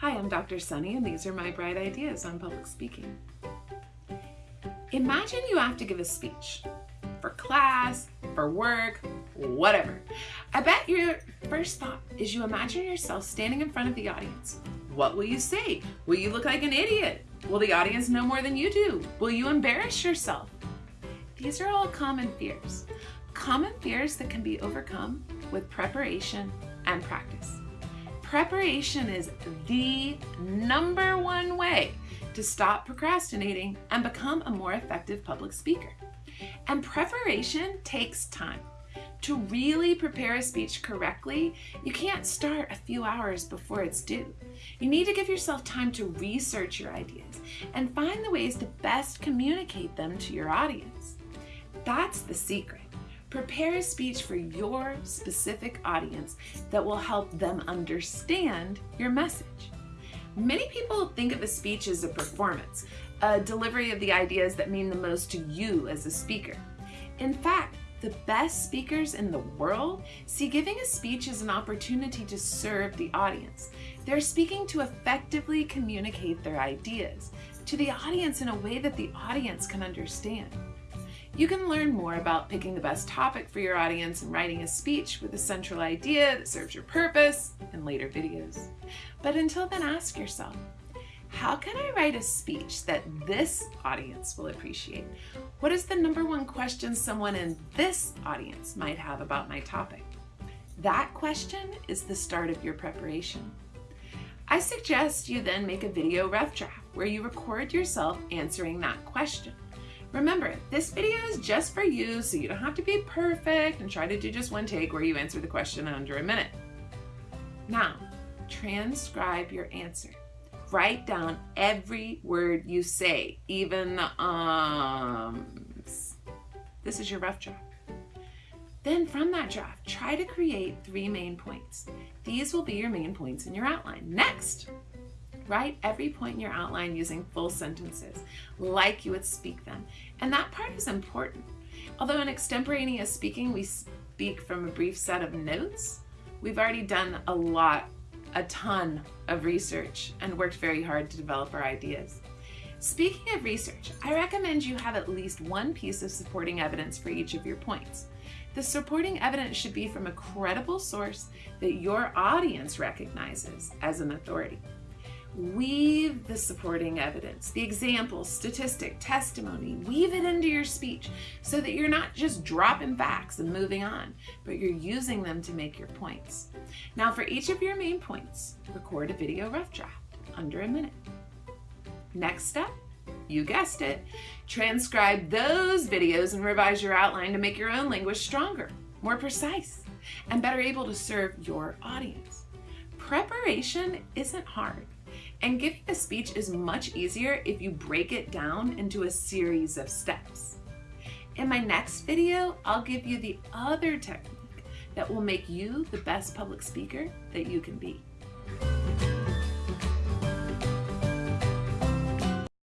Hi, I'm Dr. Sunny, and these are my bright ideas on public speaking. Imagine you have to give a speech for class, for work, whatever. I bet your first thought is you imagine yourself standing in front of the audience. What will you say? Will you look like an idiot? Will the audience know more than you do? Will you embarrass yourself? These are all common fears. Common fears that can be overcome with preparation and practice. Preparation is the number one way to stop procrastinating and become a more effective public speaker. And preparation takes time. To really prepare a speech correctly, you can't start a few hours before it's due. You need to give yourself time to research your ideas and find the ways to best communicate them to your audience. That's the secret. Prepare a speech for your specific audience that will help them understand your message. Many people think of a speech as a performance, a delivery of the ideas that mean the most to you as a speaker. In fact, the best speakers in the world see giving a speech as an opportunity to serve the audience. They're speaking to effectively communicate their ideas to the audience in a way that the audience can understand. You can learn more about picking the best topic for your audience and writing a speech with a central idea that serves your purpose in later videos. But until then, ask yourself, how can I write a speech that this audience will appreciate? What is the number one question someone in this audience might have about my topic? That question is the start of your preparation. I suggest you then make a video rough draft where you record yourself answering that question. Remember, this video is just for you, so you don't have to be perfect and try to do just one take where you answer the question in under a minute. Now, transcribe your answer. Write down every word you say, even the ums. This is your rough draft. Then from that draft, try to create three main points. These will be your main points in your outline. Next, Write every point in your outline using full sentences, like you would speak them. And that part is important. Although in extemporaneous speaking, we speak from a brief set of notes, we've already done a lot, a ton of research and worked very hard to develop our ideas. Speaking of research, I recommend you have at least one piece of supporting evidence for each of your points. The supporting evidence should be from a credible source that your audience recognizes as an authority. Weave the supporting evidence, the example, statistic, testimony, weave it into your speech so that you're not just dropping facts and moving on, but you're using them to make your points. Now for each of your main points, record a video rough draft under a minute. Next step, you guessed it, transcribe those videos and revise your outline to make your own language stronger, more precise, and better able to serve your audience. Preparation isn't hard. And giving a speech is much easier if you break it down into a series of steps. In my next video, I'll give you the other technique that will make you the best public speaker that you can be.